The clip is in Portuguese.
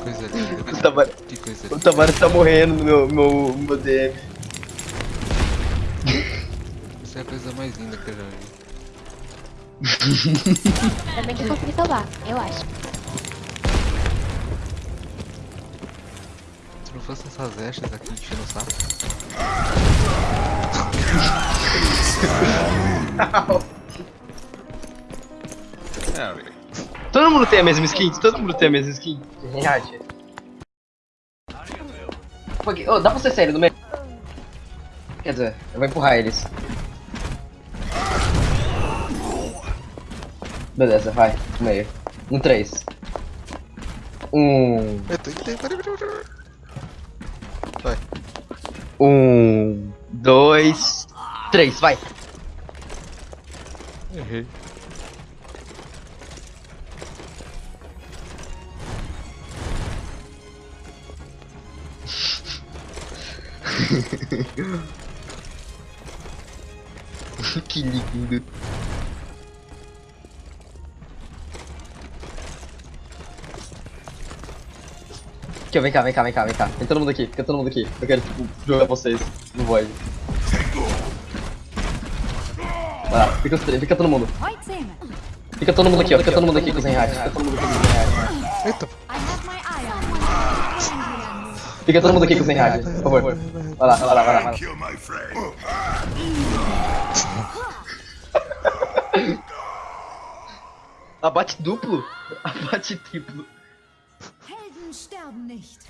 coisa linda, né? O Tavares, que coisa linda. O tá morrendo no meu, meu, meu DM. Isso é a coisa mais linda que eu já vi. Também que eu consegui salvar, eu acho. Não fosse essas echas aqui enchendo o saco. Todo mundo tem a mesma skin? Todo mundo tem a mesma skin? Reage. Porque- Ô, dá pra ser sério no meio? Quer dizer, eu vou empurrar eles. Beleza, vai, no meio. Um três. Um. Eita, eita, Um. Dois. Três, vai. Errei. que lindo. Aqui, ó, vem cá, vem cá, vem cá, vem cá. Vem todo mundo aqui, fica todo mundo aqui. Eu quero, tipo, jogar vocês no void. Vai lá, fica, os três, fica todo mundo. Fica todo mundo aqui, ó. Fica todo mundo aqui com os Zenhard. Fica todo mundo aqui com os Zenhard. Eita. Fica todo mundo aqui com os Zenhard, por favor. Vai lá, vai lá, vai lá, vai lá. Abate duplo? Abate triplo. Sterben nicht.